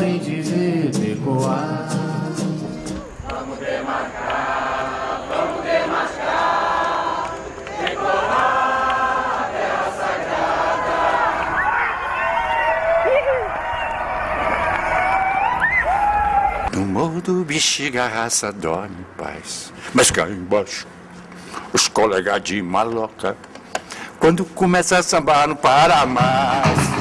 de ver decoar. Vamos demarcar, vamos demarcar, decorar a terra sagrada. No morro do bexiga a raça dorme em paz, mas cá embaixo os colegas de maloca, quando começa a sambar não para mais.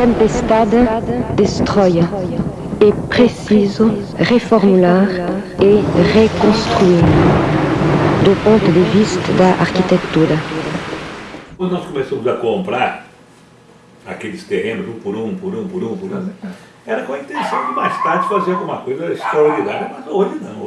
Tempestade destrói. É preciso reformular e reconstruir do ponto de vista da arquitetura. Quando nós começamos a comprar aqueles terrenos um por um, por um, por um, por um, era com a intenção de mais tarde fazer alguma coisa extraordinária, mas hoje não,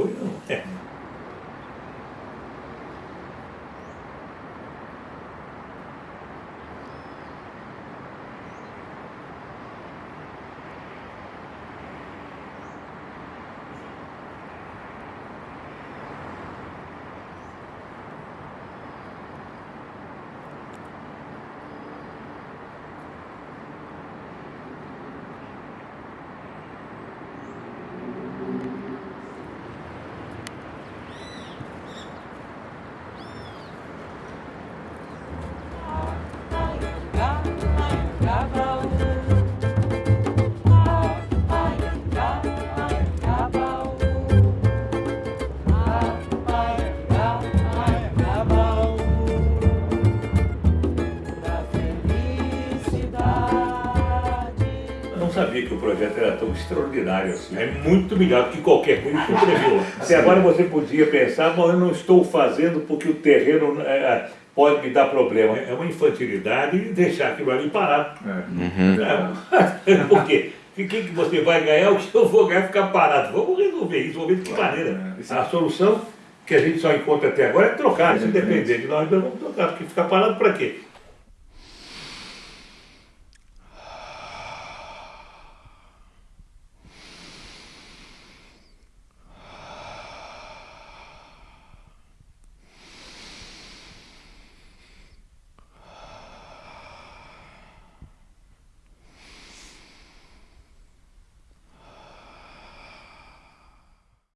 sabia que o projeto era tão extraordinário assim. É muito melhor do que qualquer coisa que você viu. Até agora você podia pensar, mas eu não estou fazendo porque o terreno é, é pode me dar problema. É uma infantilidade deixar aquilo ali parado. É. Uhum. Por quê? O que, que você vai ganhar, o que eu vou ganhar ficar parado. Vamos resolver isso, vamos ver de que maneira. É. A solução que a gente só encontra até agora é trocar. Se depender de nós, nós vamos trocar. Porque ficar parado para quê?